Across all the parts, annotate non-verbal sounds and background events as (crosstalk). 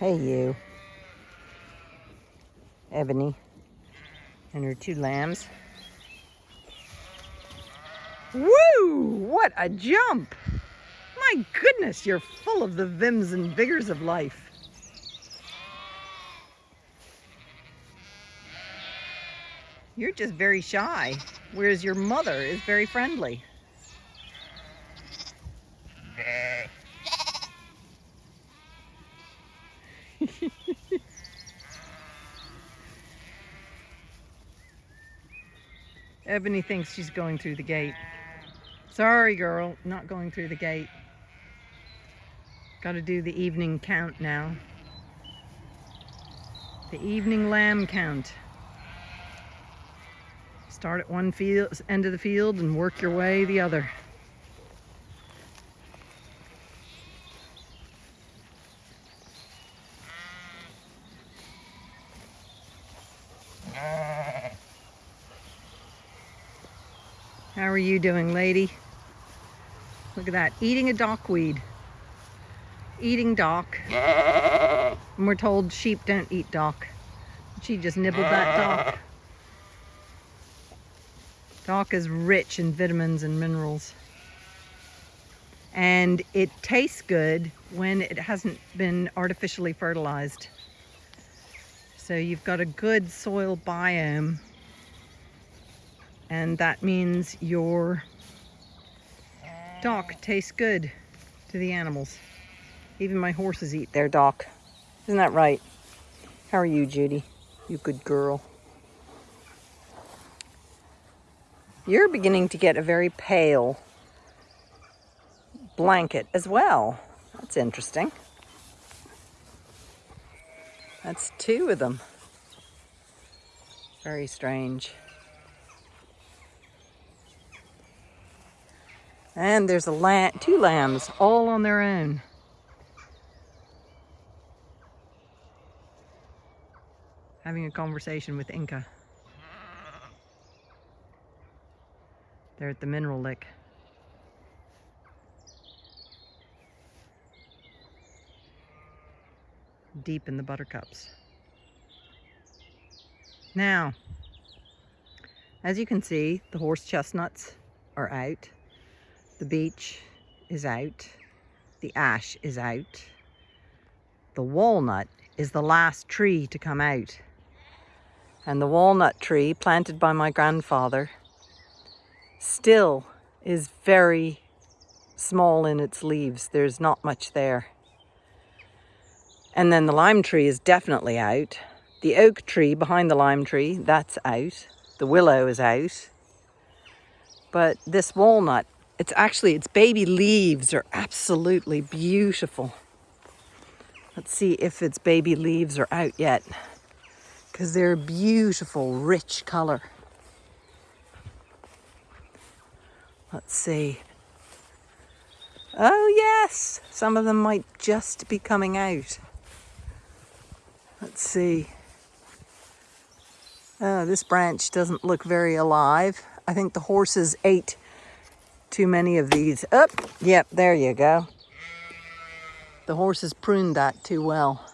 Hey, you. Ebony and her two lambs. Woo! What a jump! My goodness, you're full of the vims and vigors of life. You're just very shy, whereas your mother is very friendly. Ebony thinks she's going through the gate. Sorry, girl, not going through the gate. Got to do the evening count now. The evening lamb count. Start at one field, end of the field and work your way the other. How are you doing, lady? Look at that, eating a dockweed. Eating dock. And we're told sheep don't eat dock. She just nibbled that dock. Dock is rich in vitamins and minerals. And it tastes good when it hasn't been artificially fertilized. So you've got a good soil biome and that means your dock tastes good to the animals. Even my horses eat their dock. Isn't that right? How are you, Judy? You good girl. You're beginning to get a very pale blanket as well. That's interesting. That's two of them. Very strange. And there's a lamb, two lambs all on their own. Having a conversation with Inca. They're at the mineral lick. Deep in the buttercups. Now, as you can see, the horse chestnuts are out. The beech is out. The ash is out. The walnut is the last tree to come out. And the walnut tree planted by my grandfather still is very small in its leaves. There's not much there. And then the lime tree is definitely out. The oak tree behind the lime tree, that's out. The willow is out. But this walnut it's actually, its baby leaves are absolutely beautiful. Let's see if its baby leaves are out yet. Because they're a beautiful, rich color. Let's see. Oh yes, some of them might just be coming out. Let's see. Oh, this branch doesn't look very alive. I think the horses ate too many of these. Up, oh, yep, there you go. The horses pruned that too well.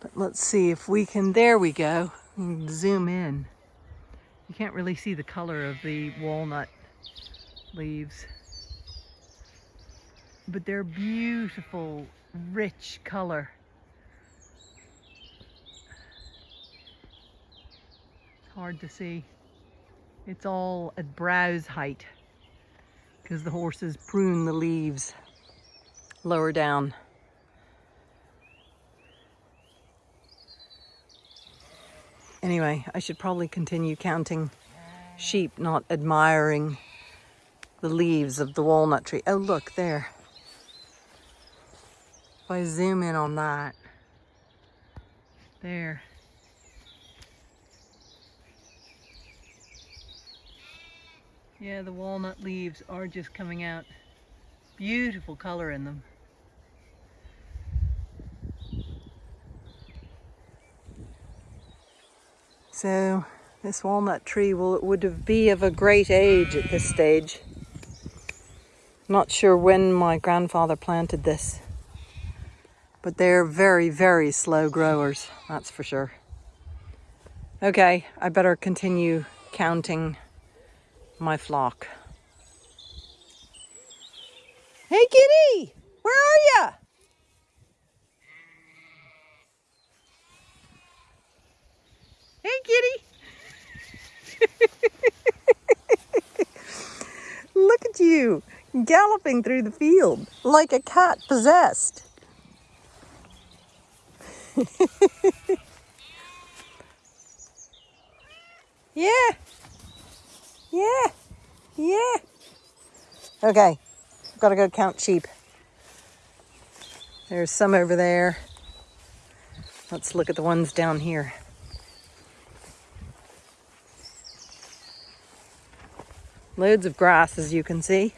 But let's see if we can, there we go. Zoom in. You can't really see the color of the walnut leaves. But they're beautiful, rich color. It's hard to see. It's all at browse height because the horses prune the leaves lower down. Anyway, I should probably continue counting sheep, not admiring the leaves of the walnut tree. Oh, look there. If I zoom in on that, there. Yeah, the walnut leaves are just coming out. Beautiful color in them. So this walnut tree will would be of a great age at this stage. Not sure when my grandfather planted this. But they're very, very slow growers, that's for sure. Okay, I better continue counting my flock. Hey kitty, where are you? Hey kitty. (laughs) Look at you galloping through the field like a cat possessed. (laughs) yeah. Yeah. Yeah. Okay. I've got to go count sheep. There's some over there. Let's look at the ones down here. Loads of grass, as you can see.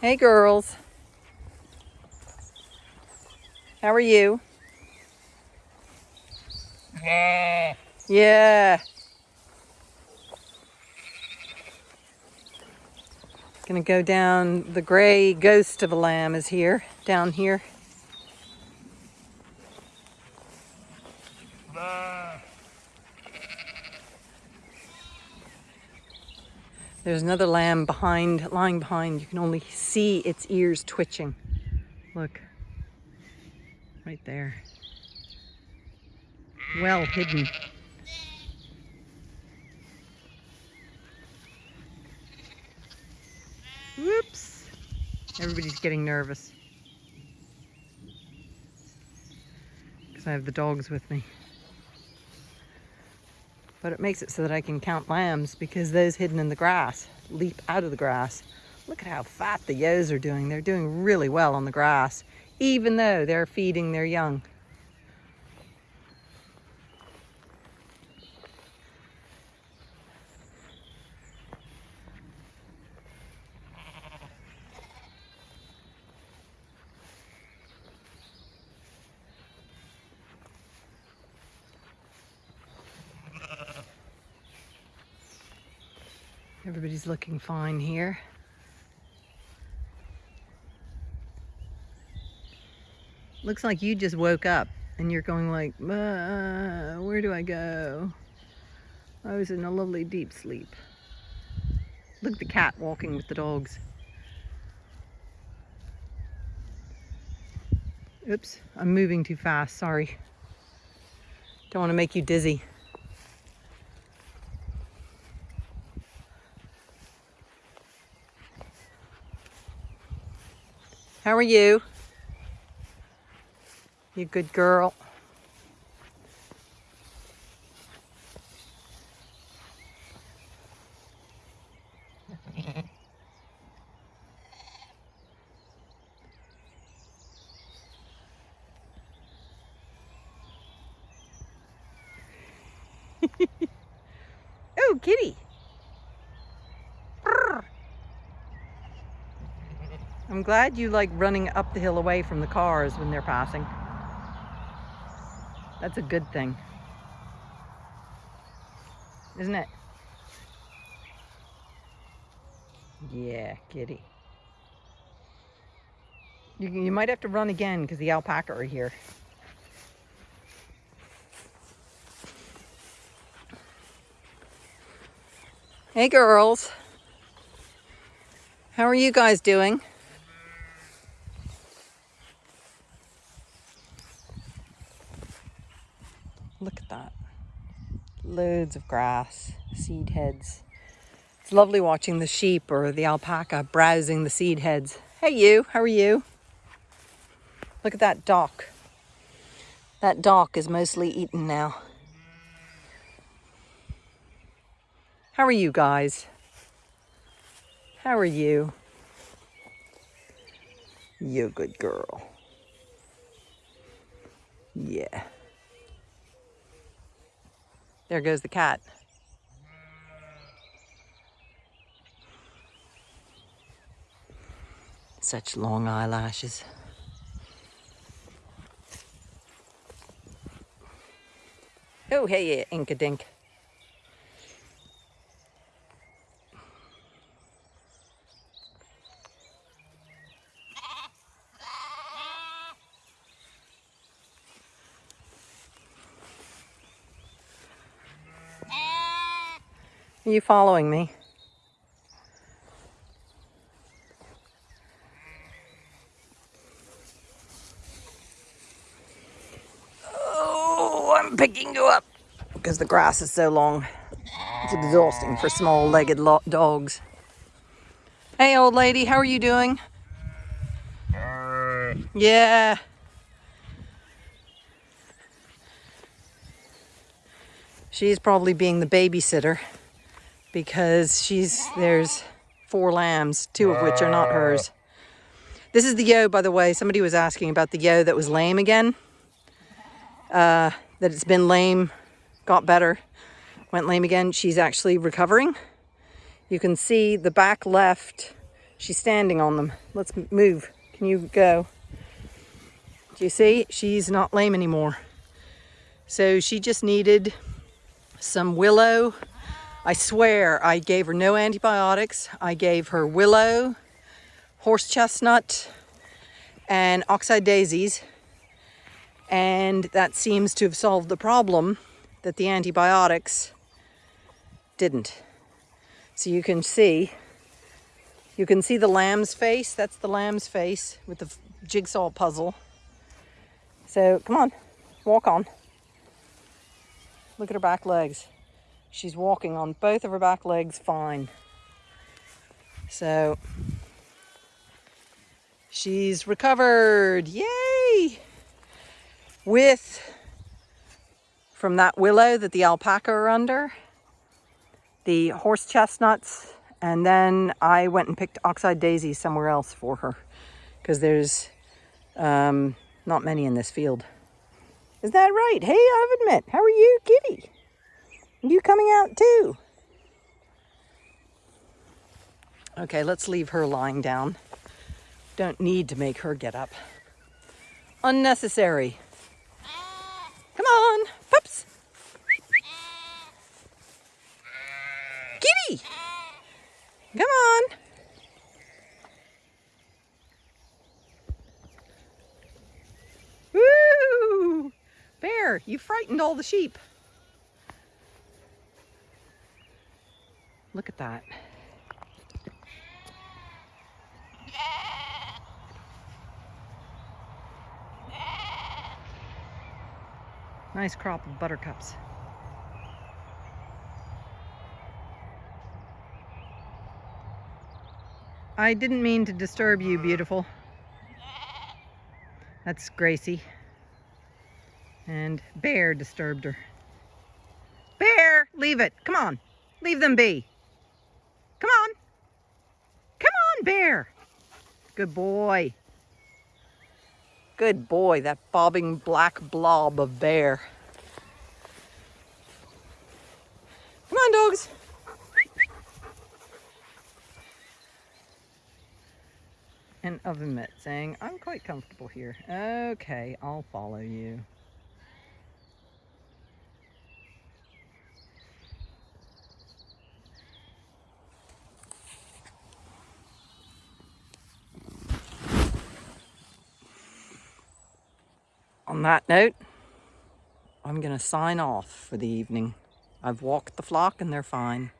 Hey, girls. How are you? Yeah. Yeah. Gonna go down, the gray ghost of a lamb is here, down here. There's another lamb behind, lying behind. You can only see its ears twitching. Look, right there. Well hidden. Whoops. Everybody's getting nervous. Because I have the dogs with me. But it makes it so that I can count lambs because those hidden in the grass leap out of the grass. Look at how fat the ewes are doing. They're doing really well on the grass, even though they're feeding their young. Everybody's looking fine here. Looks like you just woke up and you're going like, uh, where do I go? I was in a lovely deep sleep. Look the cat walking with the dogs. Oops, I'm moving too fast, sorry. Don't want to make you dizzy. How are you? You good girl. (laughs) oh, kitty. I'm glad you like running up the hill away from the cars when they're passing. That's a good thing. Isn't it? Yeah, kitty. You, you might have to run again because the alpaca are here. Hey girls. How are you guys doing? Look at that. Loads of grass, seed heads. It's lovely watching the sheep or the alpaca browsing the seed heads. Hey you, how are you? Look at that dock. That dock is mostly eaten now. How are you guys? How are you? You good girl. Yeah. There goes the cat. Such long eyelashes. Oh, hey, Inka Dink. Are you following me? Oh, I'm picking you up because the grass is so long. It's exhausting for small-legged dogs. Hey, old lady, how are you doing? Yeah. She's probably being the babysitter because she's there's four lambs, two of which are not hers. This is the yo, by the way. Somebody was asking about the yo that was lame again. Uh, that it's been lame, got better, went lame again. She's actually recovering. You can see the back left. She's standing on them. Let's move. Can you go? Do you see? She's not lame anymore. So she just needed some willow. I swear I gave her no antibiotics. I gave her willow, horse chestnut, and oxeye daisies. And that seems to have solved the problem that the antibiotics didn't. So you can see, you can see the lamb's face. That's the lamb's face with the jigsaw puzzle. So come on, walk on. Look at her back legs. She's walking on both of her back legs fine. So she's recovered. Yay! With from that willow that the alpaca are under, the horse chestnuts, and then I went and picked oxeye daisies somewhere else for her because there's um, not many in this field. Is that right? Hey, I've admit. How are you, Kitty? You coming out too? Okay, let's leave her lying down. Don't need to make her get up. Unnecessary. Come on, pups. Kitty! Come on. Woo! Bear, you frightened all the sheep. Look at that. Nice crop of buttercups. I didn't mean to disturb you, beautiful. That's Gracie. And Bear disturbed her. Bear, leave it. Come on. Leave them be. Come on. Come on, Bear. Good boy. Good boy, that bobbing black blob of bear. Come on, dogs. And oven mitt saying, I'm quite comfortable here. Okay, I'll follow you. That note, I'm going to sign off for the evening. I've walked the flock and they're fine.